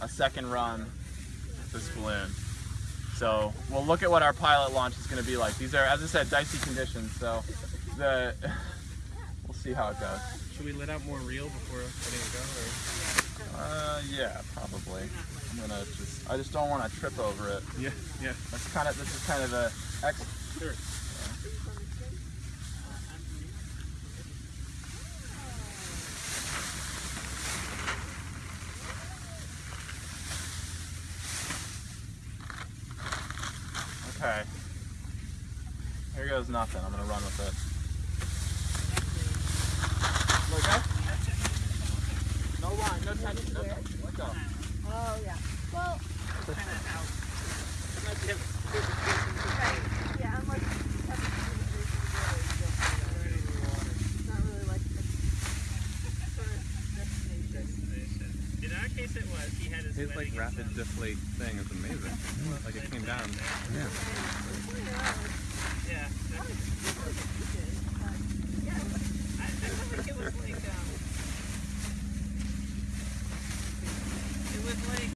a second run with this balloon. So we'll look at what our pilot launch is going to be like. These are, as I said, dicey conditions. So the we'll see how it goes. Should we let out more reel before letting it go? Or? Uh, yeah, probably. I'm gonna just, I just don't want to trip over it. Yeah, yeah. That's kind of, this is kind of a ex. Sure. Okay. Here goes nothing. I'm gonna run with it. Okay? No line, no tension, no tension. Let go. Oh, yeah. Well, right. Yeah, unless you have to do the bridge to the road, It's not really like the first destination. In our case, it was. He had his, His like rapid stuff. deflate thing is amazing. Like it came down. Yeah. Yeah. that's-